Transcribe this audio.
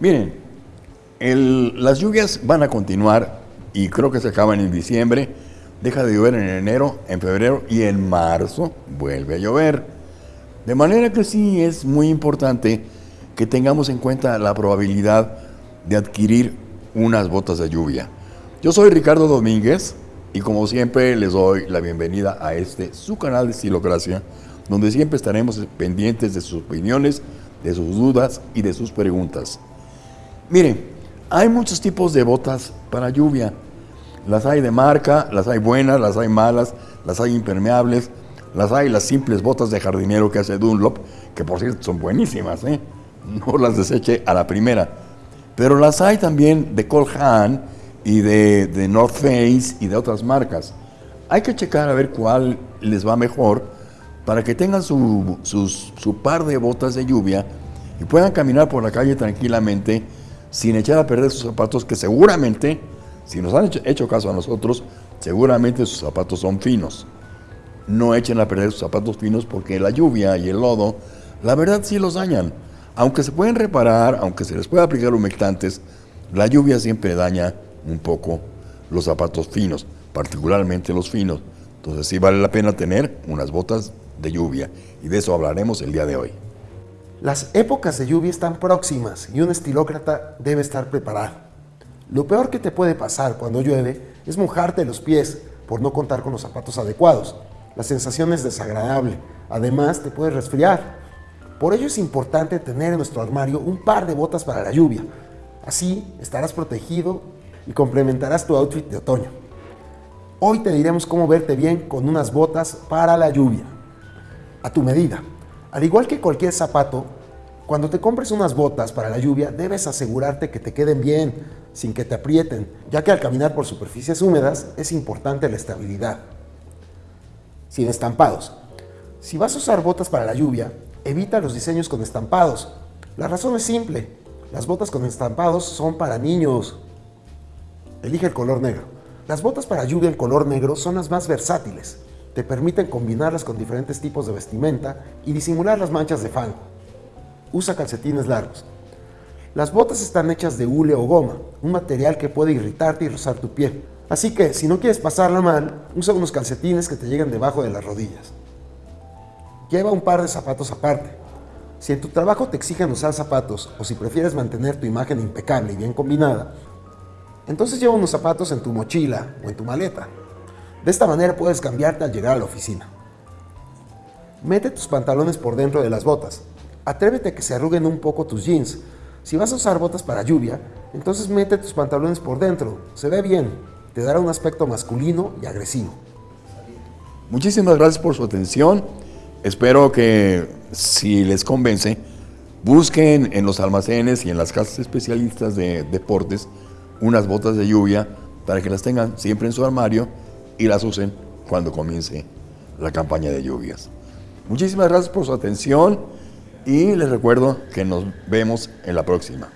Miren, las lluvias van a continuar y creo que se acaban en diciembre. Deja de llover en enero, en febrero y en marzo vuelve a llover. De manera que sí es muy importante que tengamos en cuenta la probabilidad de adquirir unas botas de lluvia. Yo soy Ricardo Domínguez y como siempre les doy la bienvenida a este su canal de Estilocracia, donde siempre estaremos pendientes de sus opiniones, de sus dudas y de sus preguntas. Miren, hay muchos tipos de botas para lluvia. Las hay de marca, las hay buenas, las hay malas, las hay impermeables, las hay las simples botas de jardinero que hace Dunlop, que por cierto son buenísimas, ¿eh? no las deseche a la primera. Pero las hay también de Cole y de, North Face y de otras marcas. Hay que checar a ver cuál les va mejor para que tengan su, su par de botas de lluvia y puedan caminar por la calle tranquilamente sin echar a perder sus zapatos que seguramente, si nos han hecho, caso a nosotros, seguramente sus zapatos son finos. No echen a perder sus zapatos finos porque la lluvia y el lodo, la verdad sí los dañan. Aunque se pueden reparar, aunque se les pueda aplicar humectantes, la lluvia siempre daña un poco los zapatos finos, particularmente los finos. Entonces sí vale la pena tener unas botas de lluvia y de eso hablaremos el día de hoy. Las épocas de lluvia están próximas y un estilócrata debe estar preparado. Lo peor que te puede pasar cuando llueve es mojarte los pies por no contar con los zapatos adecuados. La sensación es desagradable. Además, te puedes resfriar. Por ello es importante tener en nuestro armario un par de botas para la lluvia. Así estarás protegido y complementarás tu outfit de otoño. Hoy te diremos cómo verte bien con unas botas para la lluvia, a tu medida. Al igual que cualquier zapato, cuando te compres unas botas para la lluvia, debes asegurarte que te queden bien, sin que te aprieten, ya que al caminar por superficies húmedas es importante la estabilidad. Sin estampados. Si vas a usar botas para la lluvia, evita los diseños con estampados. La razón es simple, las botas con estampados son para niños, Elige el color negro. Las botas para lluvia en color negro son las más versátiles. Te permiten combinarlas con diferentes tipos de vestimenta y disimular las manchas de fango. Usa calcetines largos. Las botas están hechas de hule o goma, un material que puede irritarte y rozar tu piel. Así que, si no quieres pasarla mal, usa unos calcetines que te lleguen debajo de las rodillas. Lleva un par de zapatos aparte. Si en tu trabajo te exigen usar zapatos o si prefieres mantener tu imagen impecable y bien combinada, entonces lleva unos zapatos en tu mochila o en tu maleta. De esta manera puedes cambiarte al llegar a la oficina. Mete tus pantalones por dentro de las botas. Atrévete a que se arruguen un poco tus jeans. Si vas a usar botas para lluvia, entonces mete tus pantalones por dentro. Se ve bien. Te dará un aspecto masculino y agresivo. Muchísimas gracias por su atención. Espero que si les convence, busquen en los almacenes y en las casas especialistas de deportes unas botas de lluvia para que las tengan siempre en su armario y las usen cuando comience la campaña de lluvias. Muchísimas gracias por su atención y les recuerdo que nos vemos en la próxima.